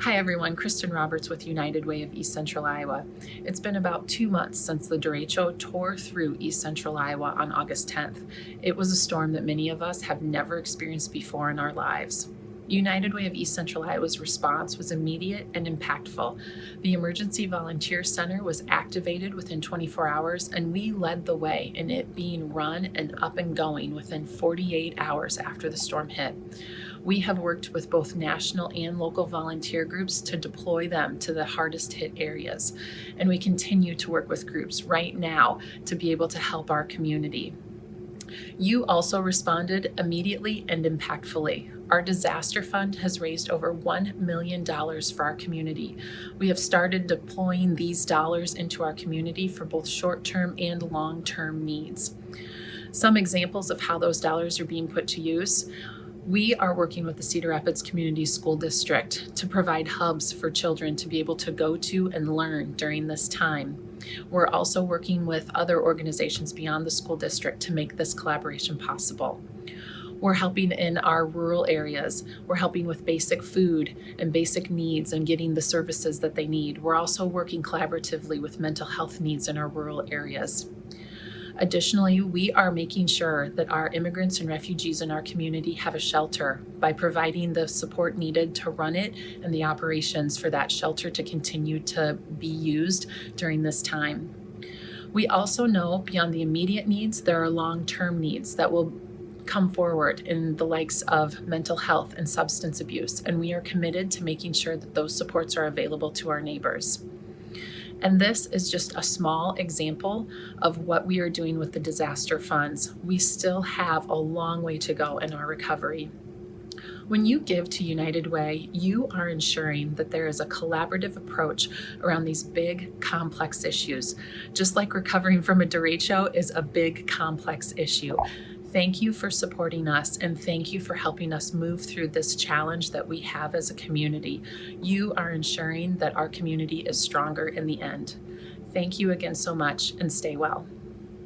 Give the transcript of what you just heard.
Hi everyone, Kristen Roberts with United Way of East Central Iowa. It's been about two months since the derecho tore through East Central Iowa on August 10th. It was a storm that many of us have never experienced before in our lives. United Way of East Central Iowa's response was immediate and impactful. The Emergency Volunteer Center was activated within 24 hours and we led the way in it being run and up and going within 48 hours after the storm hit. We have worked with both national and local volunteer groups to deploy them to the hardest hit areas. And we continue to work with groups right now to be able to help our community. You also responded immediately and impactfully. Our disaster fund has raised over $1 million for our community. We have started deploying these dollars into our community for both short-term and long-term needs. Some examples of how those dollars are being put to use we are working with the Cedar Rapids Community School District to provide hubs for children to be able to go to and learn during this time. We're also working with other organizations beyond the school district to make this collaboration possible. We're helping in our rural areas. We're helping with basic food and basic needs and getting the services that they need. We're also working collaboratively with mental health needs in our rural areas. Additionally, we are making sure that our immigrants and refugees in our community have a shelter by providing the support needed to run it and the operations for that shelter to continue to be used during this time. We also know beyond the immediate needs, there are long-term needs that will come forward in the likes of mental health and substance abuse, and we are committed to making sure that those supports are available to our neighbors. And this is just a small example of what we are doing with the disaster funds. We still have a long way to go in our recovery. When you give to United Way, you are ensuring that there is a collaborative approach around these big, complex issues. Just like recovering from a derecho is a big, complex issue. Thank you for supporting us and thank you for helping us move through this challenge that we have as a community. You are ensuring that our community is stronger in the end. Thank you again so much and stay well.